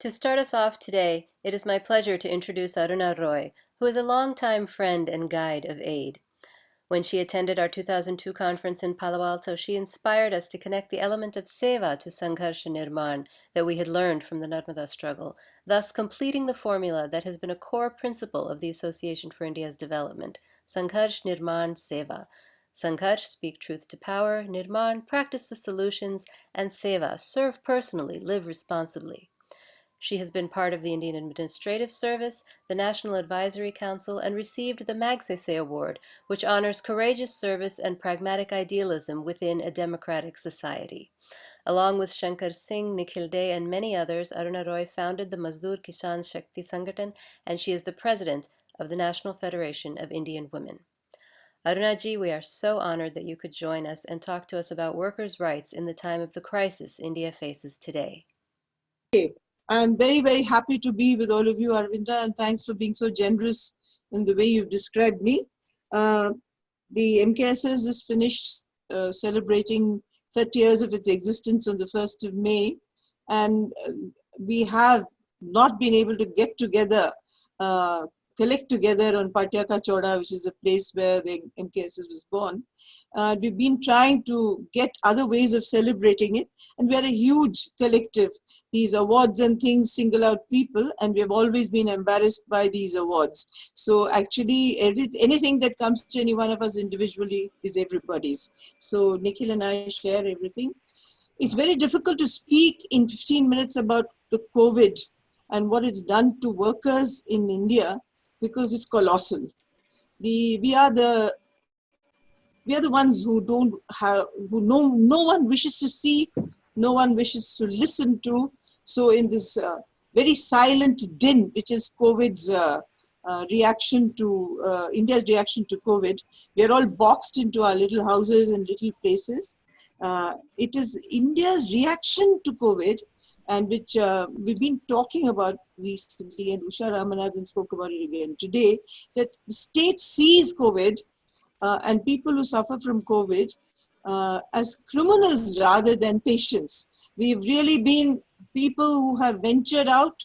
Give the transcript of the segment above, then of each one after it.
To start us off today, it is my pleasure to introduce Aruna Roy, who is a longtime friend and guide of AID. When she attended our 2002 conference in Palo Alto, she inspired us to connect the element of seva to Sangharsh Nirman that we had learned from the Narmada struggle, thus completing the formula that has been a core principle of the Association for India's Development, Sangharsh Nirman Seva. Sangharsh, speak truth to power, Nirman, practice the solutions, and Seva, serve personally, live responsibly. She has been part of the Indian Administrative Service, the National Advisory Council, and received the Magsaysay Award, which honors courageous service and pragmatic idealism within a democratic society. Along with Shankar Singh, Nikhil Dey, and many others, Aruna Roy founded the Mazdoor Kisan Shakti Sangathan, and she is the president of the National Federation of Indian Women. Arunaji, we are so honored that you could join us and talk to us about workers' rights in the time of the crisis India faces today. I'm very, very happy to be with all of you, Arvinda, and thanks for being so generous in the way you've described me. Uh, the MKSS is finished uh, celebrating 30 years of its existence on the 1st of May, and uh, we have not been able to get together, uh, collect together on Patyaka Choda, which is a place where the MKSS was born. Uh, we've been trying to get other ways of celebrating it, and we are a huge collective these awards and things single out people and we have always been embarrassed by these awards. So actually anything that comes to any one of us individually is everybody's. So Nikhil and I share everything. It's very difficult to speak in 15 minutes about the COVID and what it's done to workers in India because it's colossal. The, we are the we are the ones who don't have who no no one wishes to see no one wishes to listen to so in this uh, very silent din, which is COVID's uh, uh, reaction to uh, India's reaction to COVID, we are all boxed into our little houses and little places. Uh, it is India's reaction to COVID and which uh, we've been talking about recently and Usha Ramanathan spoke about it again today, that the state sees COVID and people who suffer from COVID as criminals rather than patients. We've really been people who have ventured out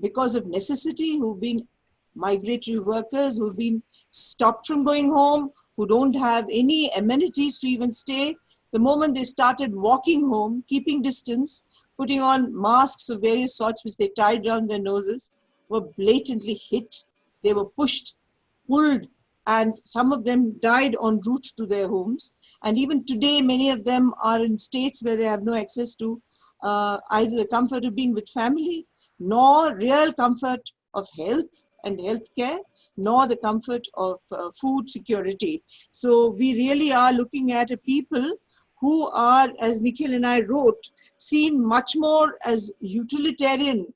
because of necessity, who've been migratory workers, who've been stopped from going home, who don't have any amenities to even stay. The moment they started walking home, keeping distance, putting on masks of various sorts which they tied around their noses, were blatantly hit. They were pushed, pulled, and some of them died en route to their homes. And even today, many of them are in states where they have no access to uh, either the comfort of being with family, nor real comfort of health and healthcare, nor the comfort of uh, food security. So we really are looking at a people who are, as Nikhil and I wrote, seen much more as utilitarian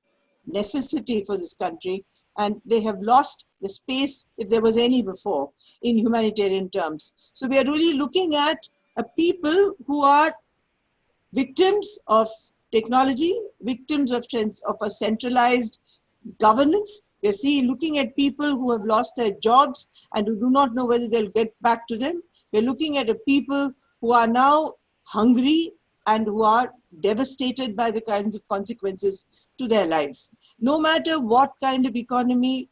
necessity for this country and they have lost the space if there was any before in humanitarian terms. So we are really looking at a people who are victims of technology, victims of, of a centralized governance. We're seeing, looking at people who have lost their jobs and who do not know whether they'll get back to them. We're looking at people who are now hungry and who are devastated by the kinds of consequences to their lives. No matter what kind of economy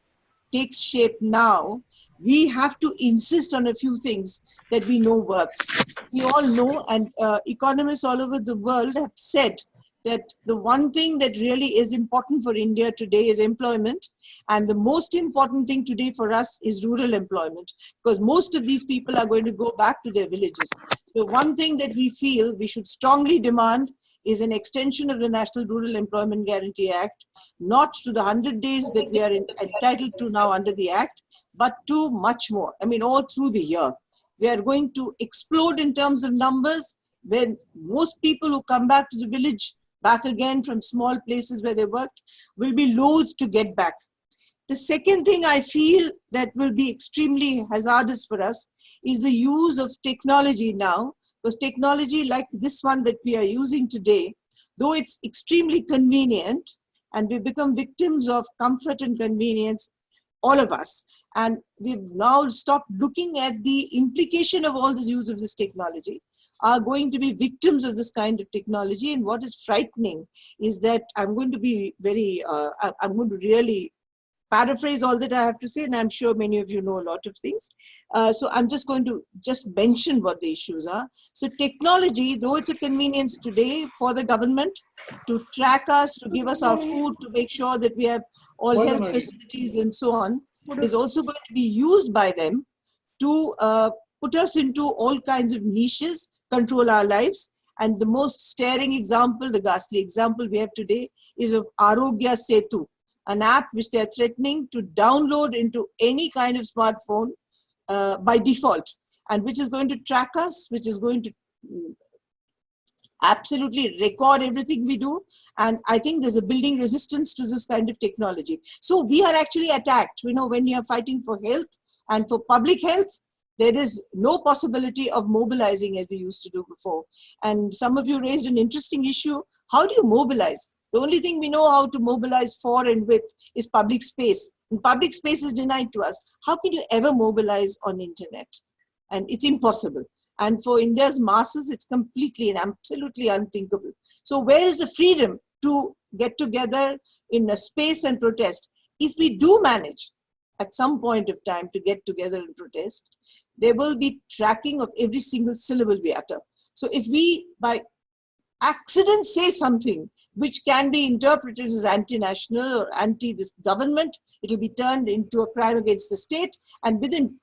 takes shape now, we have to insist on a few things that we know works. We all know, and uh, economists all over the world have said that the one thing that really is important for India today is employment. And the most important thing today for us is rural employment because most of these people are going to go back to their villages. So one thing that we feel we should strongly demand is an extension of the National Rural Employment Guarantee Act, not to the 100 days that we are entitled to now under the Act, but to much more. I mean, all through the year. We are going to explode in terms of numbers when most people who come back to the village back again from small places where they worked will be loath to get back. The second thing I feel that will be extremely hazardous for us is the use of technology now, because technology like this one that we are using today, though it's extremely convenient, and we become victims of comfort and convenience, all of us. And we've now stopped looking at the implication of all this use of this technology. Are going to be victims of this kind of technology. And what is frightening is that I'm going to be very, uh, I'm going to really paraphrase all that I have to say, and I'm sure many of you know a lot of things. Uh, so I'm just going to just mention what the issues are. So technology, though it's a convenience today for the government to track us, to give us our food, to make sure that we have all health facilities and so on, is also going to be used by them to uh, put us into all kinds of niches, control our lives. And the most staring example, the ghastly example we have today is of Aarogya Setu, an app which they are threatening to download into any kind of smartphone uh, by default and which is going to track us, which is going to mm, absolutely record everything we do. And I think there's a building resistance to this kind of technology. So we are actually attacked. You know, when you are fighting for health and for public health, there is no possibility of mobilizing as we used to do before. And some of you raised an interesting issue. How do you mobilize? The only thing we know how to mobilize for and with is public space. And public space is denied to us. How can you ever mobilize on internet? And it's impossible. And for India's masses, it's completely and absolutely unthinkable. So where is the freedom to get together in a space and protest? If we do manage at some point of time to get together and protest, there will be tracking of every single syllable we utter. So if we, by accident, say something which can be interpreted as anti-national or anti this government. It will be turned into a crime against the state and within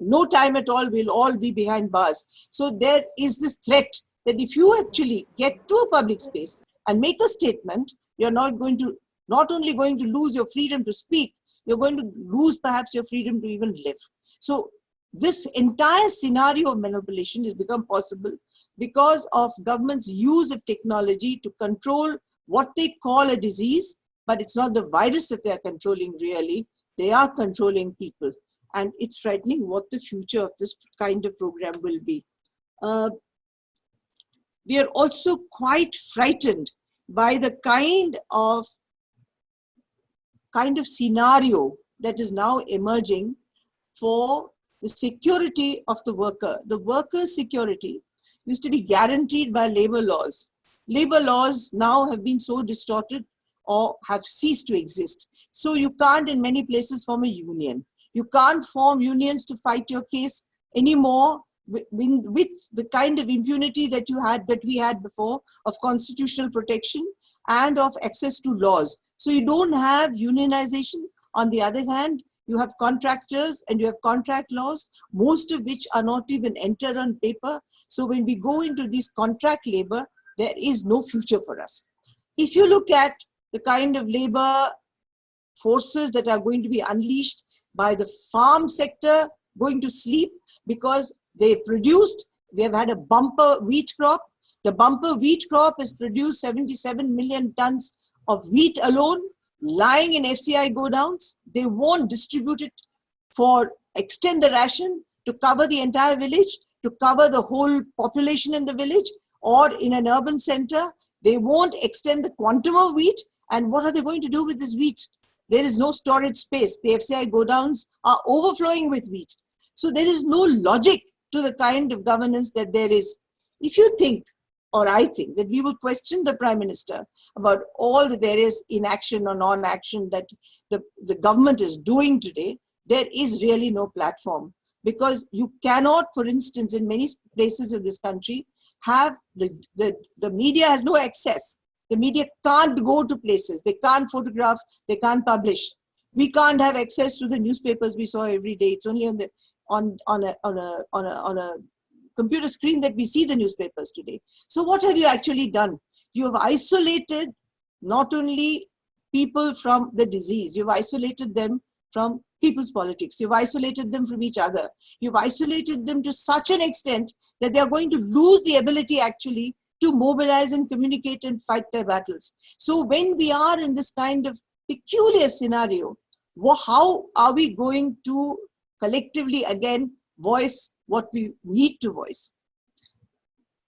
no time at all we'll all be behind bars. So there is this threat that if you actually get to a public space and make a statement, you're not going to, not only going to lose your freedom to speak, you're going to lose perhaps your freedom to even live. So this entire scenario of manipulation has become possible because of government's use of technology to control what they call a disease, but it's not the virus that they're controlling really. They are controlling people. And it's frightening what the future of this kind of program will be. Uh, we are also quite frightened by the kind of kind of scenario that is now emerging for the security of the worker. The worker's security used to be guaranteed by labor laws labor laws now have been so distorted or have ceased to exist. So you can't in many places form a union. You can't form unions to fight your case anymore with, the kind of impunity that you had, that we had before of constitutional protection and of access to laws. So you don't have unionization. On the other hand, you have contractors and you have contract laws, most of which are not even entered on paper. So when we go into this contract labor, there is no future for us. If you look at the kind of labor forces that are going to be unleashed by the farm sector going to sleep because they produced, we have had a bumper wheat crop. The bumper wheat crop has produced 77 million tons of wheat alone lying in FCI godowns. They won't distribute it for extend the ration to cover the entire village, to cover the whole population in the village or in an urban center, they won't extend the quantum of wheat. And what are they going to do with this wheat? There is no storage space. The FCI godowns are overflowing with wheat. So there is no logic to the kind of governance that there is. If you think, or I think, that we will question the Prime Minister about all the various inaction or non-action that the, the government is doing today, there is really no platform. Because you cannot, for instance, in many places in this country, have the, the, the media has no access. The media can't go to places. They can't photograph. They can't publish. We can't have access to the newspapers we saw every day. It's only on the on on a on a on a on a computer screen that we see the newspapers today. So what have you actually done? You have isolated not only people from the disease, you've isolated them from people's politics. You've isolated them from each other. You've isolated them to such an extent that they're going to lose the ability actually to mobilize and communicate and fight their battles. So when we are in this kind of peculiar scenario, how are we going to collectively again voice what we need to voice?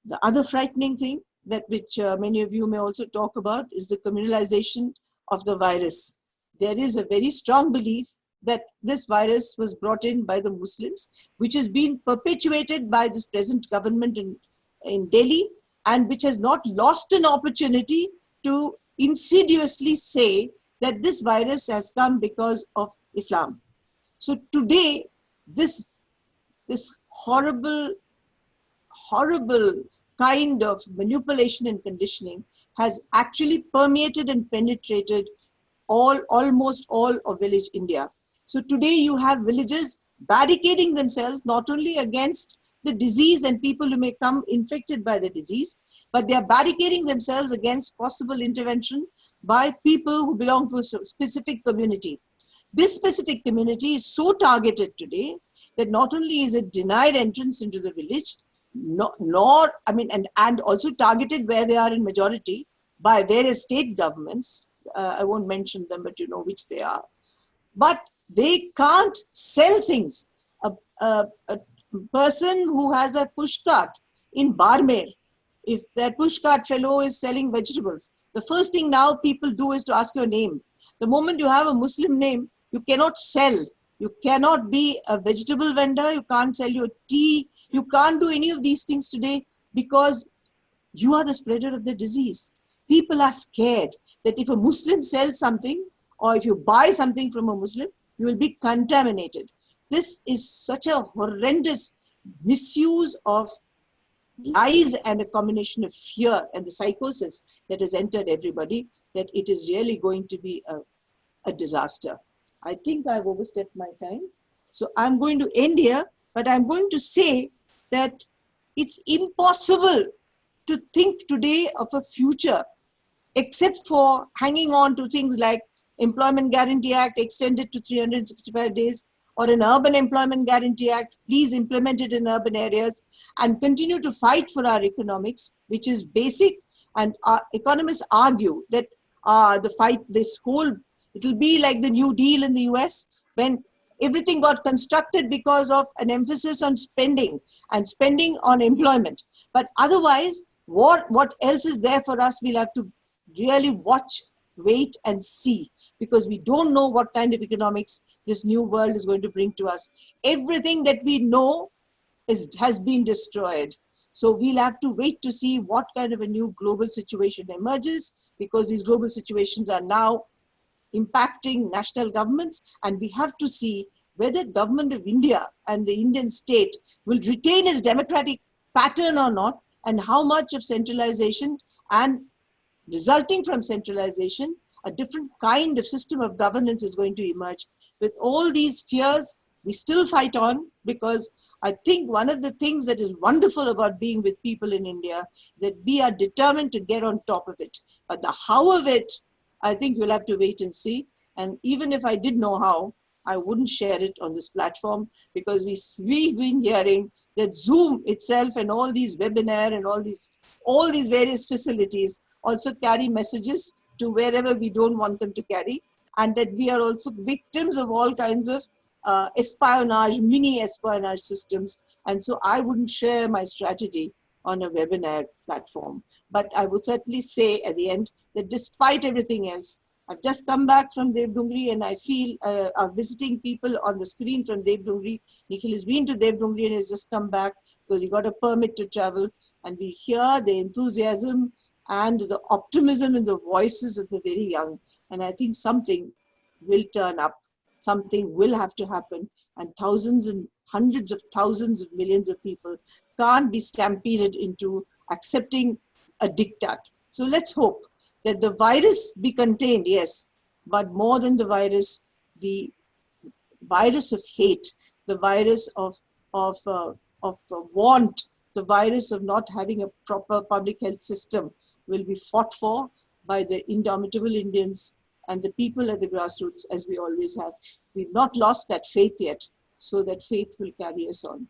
The other frightening thing that which uh, many of you may also talk about is the communalization of the virus. There is a very strong belief that this virus was brought in by the Muslims, which has been perpetuated by this present government in in Delhi and which has not lost an opportunity to insidiously say that this virus has come because of Islam. So today, this, this horrible, horrible kind of manipulation and conditioning has actually permeated and penetrated all, almost all of village India. So today you have villages barricading themselves not only against the disease and people who may come infected by the disease, but they are barricading themselves against possible intervention by people who belong to a specific community. This specific community is so targeted today that not only is it denied entrance into the village, nor, nor I mean, and, and also targeted where they are in majority by various state governments. Uh, I won't mention them, but you know which they are. But they can't sell things. A, a, a person who has a pushcart in Barmer, if that pushcart fellow is selling vegetables, the first thing now people do is to ask your name. The moment you have a Muslim name, you cannot sell. You cannot be a vegetable vendor. You can't sell your tea. You can't do any of these things today because you are the spreader of the disease. People are scared that if a Muslim sells something or if you buy something from a Muslim, you will be contaminated. This is such a horrendous misuse of lies and a combination of fear and the psychosis that has entered everybody that it is really going to be a, a disaster. I think I've overstepped my time. So I'm going to end here, but I'm going to say that it's impossible to think today of a future except for hanging on to things like Employment Guarantee Act extended to 365 days or an Urban Employment Guarantee Act, please implement it in urban areas and continue to fight for our economics, which is basic. And economists argue that uh, the fight, this whole it will be like the New Deal in the US when everything got constructed because of an emphasis on spending and spending on employment. But otherwise, what, what else is there for us? We'll have to really watch, wait and see because we don't know what kind of economics this new world is going to bring to us. Everything that we know is, has been destroyed. So we'll have to wait to see what kind of a new global situation emerges because these global situations are now impacting national governments and we have to see whether government of India and the Indian state will retain its democratic pattern or not and how much of centralization and resulting from centralization a different kind of system of governance is going to emerge. With all these fears, we still fight on because I think one of the things that is wonderful about being with people in India that we are determined to get on top of it. But the how of it I think you'll have to wait and see. And even if I did know how, I wouldn't share it on this platform because we, we've been hearing that Zoom itself and all these webinar and all these, all these various facilities also carry messages to wherever we don't want them to carry. And that we are also victims of all kinds of uh, espionage, mini espionage systems. And so I wouldn't share my strategy on a webinar platform. But I would certainly say at the end that despite everything else, I've just come back from Devdungri and I feel uh, are visiting people on the screen from Devdungri. Nikhil has been to Devdungri and has just come back because he got a permit to travel. And we hear the enthusiasm and the optimism in the voices of the very young. And I think something will turn up, something will have to happen. And thousands and hundreds of thousands of millions of people can't be stampeded into accepting a diktat. So let's hope that the virus be contained, yes, but more than the virus, the virus of hate, the virus of, of, uh, of uh, want, the virus of not having a proper public health system will be fought for by the indomitable Indians and the people at the grassroots as we always have. We've not lost that faith yet, so that faith will carry us on.